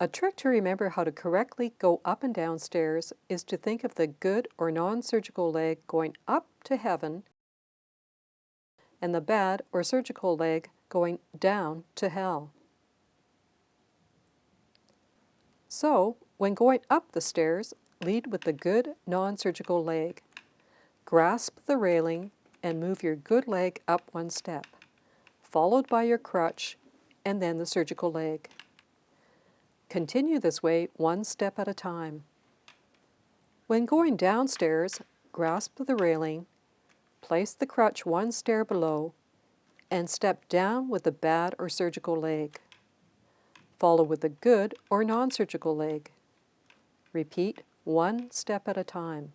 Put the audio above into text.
A trick to remember how to correctly go up and down stairs is to think of the good or non-surgical leg going up to heaven and the bad or surgical leg going down to hell. So, when going up the stairs, lead with the good non-surgical leg. Grasp the railing and move your good leg up one step, followed by your crutch and then the surgical leg. Continue this way one step at a time. When going downstairs, grasp the railing, place the crutch one stair below, and step down with the bad or surgical leg. Follow with the good or non-surgical leg. Repeat one step at a time.